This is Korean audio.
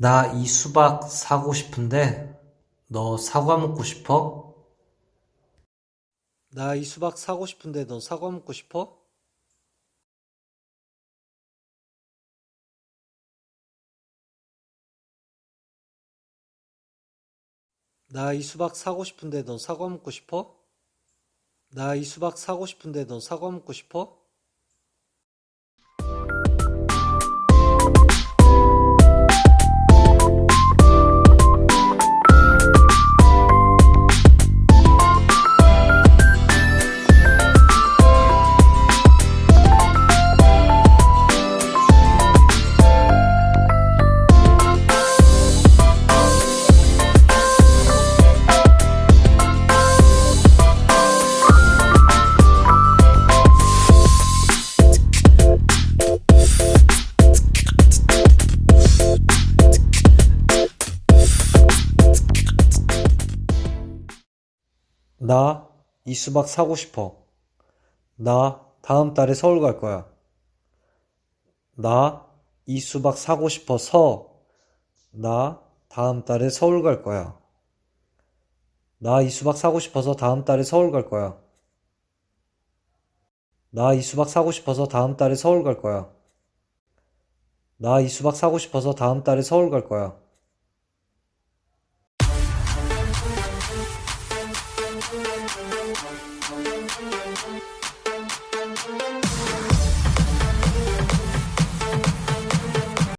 나 이 수박 사고 싶은데 너 사과 먹고 싶어? 나 이 수박 사고 싶은데 너 사과 먹고 싶어? 나 이 수박 사고 싶은데 너 사과 먹고 싶어? 나 이 수박 사고 싶은데 너 사과 먹고 싶어? 나 이 수박 사고 싶어. 나 다음 달에 서울 갈 거야. 나 이 수박 사고 싶어서 나 다음 달에 서울 갈 거야. 나 이 수박 사고 싶어서 다음 달에 서울 갈 거야. 나 이 수박 사고 싶어서 다음 달에 서울 갈 거야. 나 이 수박 사고 싶어서 다음 달에 서울 갈 거야. We'll be right back.